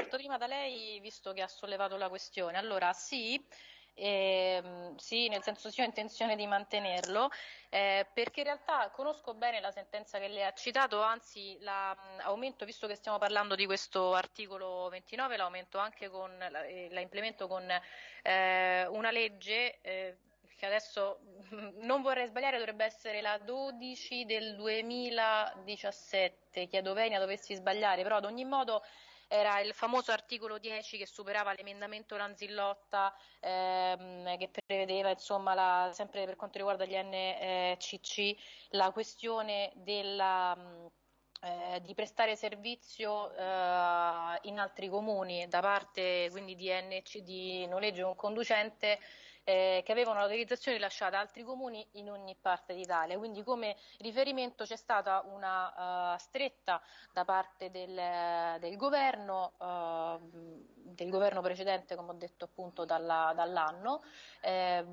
parto prima da lei, visto che ha sollevato la questione. Allora, sì, eh, sì, nel senso sì, ho intenzione di mantenerlo, eh, perché in realtà conosco bene la sentenza che lei ha citato, anzi l'aumento, visto che stiamo parlando di questo articolo 29, l'aumento anche con, la, la implemento con eh, una legge eh, che adesso non vorrei sbagliare, dovrebbe essere la 12 del 2017, chiedo Venia dovessi sbagliare, però ad ogni modo era il famoso articolo 10 che superava l'emendamento Lanzillotta ehm, che prevedeva insomma la, sempre per quanto riguarda gli NCC la questione della eh, di prestare servizio eh, in altri comuni da parte quindi di NC di noleggio con conducente eh, che avevano l'autorizzazione rilasciata a altri comuni in ogni parte d'Italia. Quindi come riferimento c'è stata una uh, stretta da parte del, del governo, uh, del governo precedente, come ho detto appunto dalla, dall'anno, eh,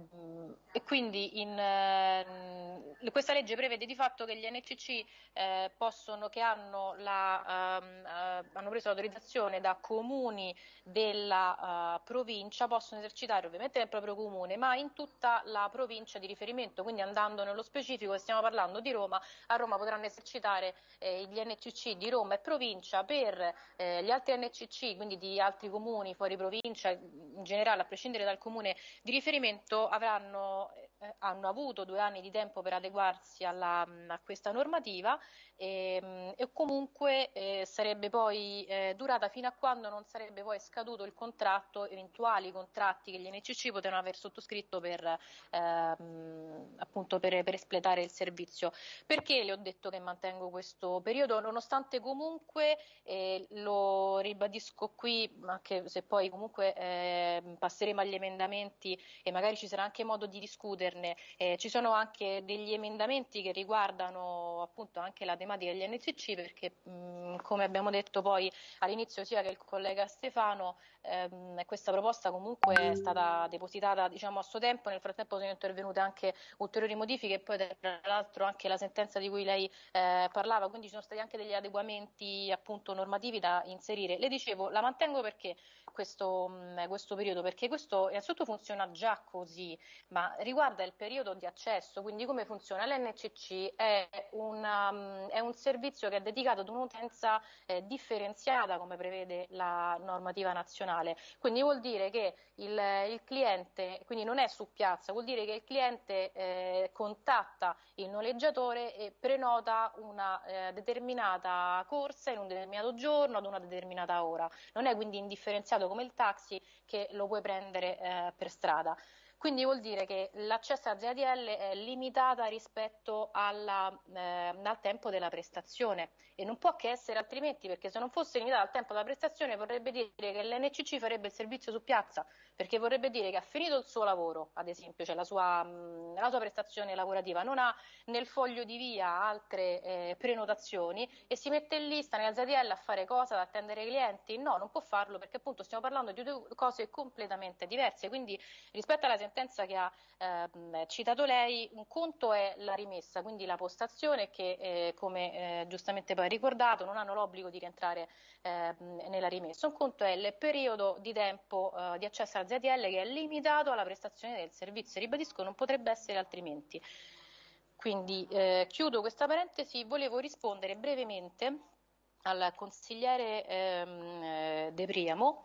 e quindi in, eh, questa legge prevede di fatto che gli NCC eh, possono, che hanno, la, eh, hanno, preso l'autorizzazione da comuni della provincia possono esercitare ovviamente nel proprio comune comune, ma in tutta la provincia di riferimento, quindi andando nello specifico, stiamo parlando di Roma, a Roma potranno esercitare eh, gli NCC di Roma e provincia per eh, gli altri NCC, quindi di altri comuni fuori provincia, in generale a prescindere dal comune di riferimento, avranno, eh, hanno avuto due anni di tempo per adeguarsi alla, a questa normativa e, ehm, e comunque eh, sarebbe poi eh, durata fino a quando non sarebbe poi scaduto il contratto, eventuali contratti che gli NCC potevano aver sottoscritto per, ehm, appunto per, per, espletare il servizio. Perché le ho detto che mantengo questo periodo? Nonostante comunque, eh, lo ribadisco qui, anche se poi comunque eh, passeremo agli emendamenti e magari ci sarà anche modo di discuterne, eh, ci sono anche degli emendamenti che riguardano appunto anche la tematica degli NCC perché mh, come abbiamo detto poi all'inizio sia che il collega Stefano, ehm, questa proposta comunque è stata depositata diciamo, a suo tempo, nel frattempo sono intervenute anche ulteriori modifiche e poi tra l'altro anche la sentenza di cui lei eh, parlava, quindi ci sono stati anche degli adeguamenti appunto normativi da inserire. Le dicevo, la mantengo perché questo, mm, questo periodo? Perché questo innanzitutto funziona già così, ma riguarda il periodo di accesso, quindi come funziona? L'NCC è, una, um, è un servizio che è dedicato ad un'utenza eh, differenziata come prevede la normativa nazionale, quindi vuol dire che il, il cliente quindi non è su piazza, vuol dire che il cliente eh, contatta il noleggiatore e prenota una eh, determinata corsa in un determinato giorno ad una determinata ora, non è quindi indifferenziato come il taxi che lo puoi prendere eh, per strada. Quindi vuol dire che l'accesso a ZADL è limitata rispetto alla, eh, al tempo della prestazione. E non può che essere altrimenti perché se non fosse limitata al tempo della prestazione vorrebbe dire che l'NCC farebbe il servizio su piazza perché vorrebbe dire che ha finito il suo lavoro, ad esempio, cioè la sua, mh, la sua prestazione lavorativa, non ha nel foglio di via altre eh, prenotazioni e si mette in lista nella ZDL a fare cosa, ad attendere i clienti? No, non può farlo perché appunto stiamo parlando di due cose completamente diverse, quindi rispetto alla sentenza che ha eh, citato lei, un conto è la rimessa, quindi la postazione che eh, come eh, giustamente poi ricordato non hanno l'obbligo di rientrare ehm, nella rimessa, un conto è il periodo di tempo eh, di accesso alla ZTL che è limitato alla prestazione del servizio, ribadisco non potrebbe essere altrimenti. Quindi eh, chiudo questa parentesi, volevo rispondere brevemente al consigliere ehm, eh, De Priamo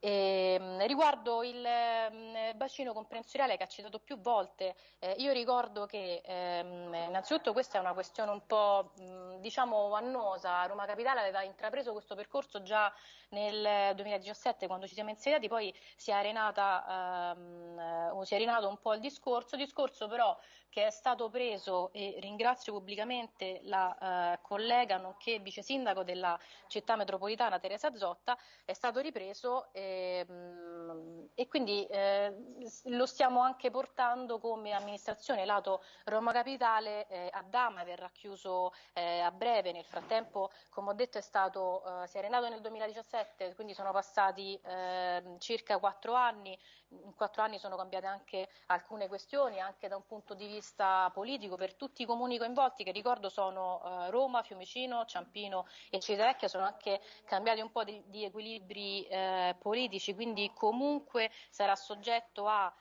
e, ehm, riguardo il eh, bacino comprensoriale che ha citato più volte, eh, io ricordo che ehm, innanzitutto questa è una questione un po' mh, diciamo annosa, Roma Capitale aveva intrapreso questo percorso già nel 2017 quando ci siamo insediati, poi si è, arenata, ehm, si è arenato un po' il discorso, discorso però che è stato preso e ringrazio pubblicamente la eh, collega nonché vice sindaco della città metropolitana Teresa Zotta, è stato ripreso. Eh, ehm, e quindi eh, lo stiamo anche portando come amministrazione lato Roma Capitale eh, a Dama verrà chiuso eh, a breve. Nel frattempo come ho detto è stato eh, si è arenato nel 2017 quindi sono passati ehm, circa quattro anni in quattro anni sono cambiate anche alcune questioni anche da un punto di vista politico per tutti i comuni coinvolti che ricordo sono eh, Roma, Fiumicino, Ciampino e Civitavecchia sono anche cambiati un po' di, di equilibri eh, politici, quindi comunque sarà soggetto a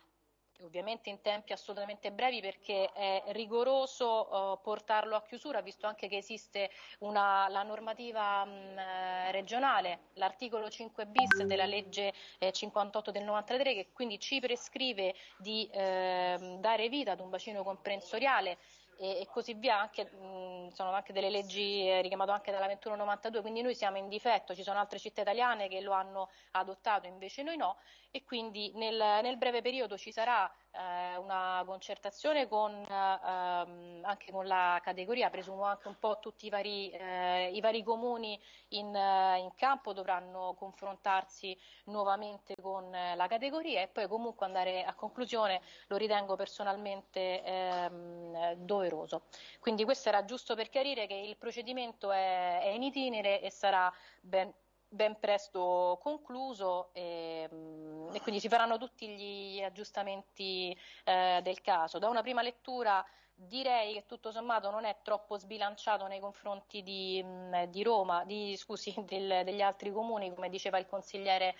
ovviamente in tempi assolutamente brevi perché è rigoroso uh, portarlo a chiusura, visto anche che esiste una, la normativa mh, eh, regionale, l'articolo 5 bis della legge eh, 58 del 93 che quindi ci prescrive di eh, dare vita ad un bacino comprensoriale e, e così via, anche, mh, sono anche delle leggi eh, richiamate anche dalla 2192, quindi noi siamo in difetto, ci sono altre città italiane che lo hanno adottato, invece noi no, e quindi nel, nel breve periodo ci sarà eh, una concertazione con, ehm, anche con la categoria, presumo anche un po' tutti i vari, eh, i vari comuni in, eh, in, campo dovranno confrontarsi nuovamente con eh, la categoria e poi comunque andare a conclusione, lo ritengo personalmente ehm, doveroso. Quindi questo era giusto per chiarire che il procedimento è, è in itinere e sarà ben ben presto concluso e, mm, e, quindi si faranno tutti gli aggiustamenti eh, del caso. Da una prima lettura direi che tutto sommato non è troppo sbilanciato nei confronti di, mm, di Roma, di, scusi, del, degli altri comuni, come diceva il consigliere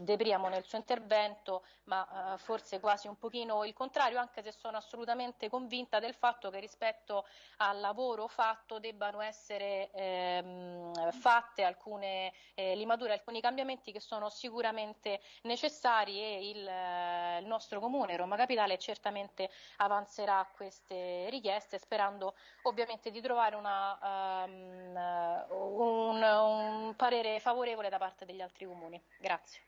De Priamo nel suo intervento, ma eh, forse quasi un pochino il contrario, anche se sono assolutamente convinta del fatto che rispetto al lavoro fatto debbano essere ehm, fatte alcune eh, limature, alcuni cambiamenti che sono sicuramente necessari e il, eh, il nostro comune, Roma Capitale, certamente avanzerà queste richieste sperando ovviamente di trovare una, um, un, un parere favorevole da parte degli altri comuni. Grazie.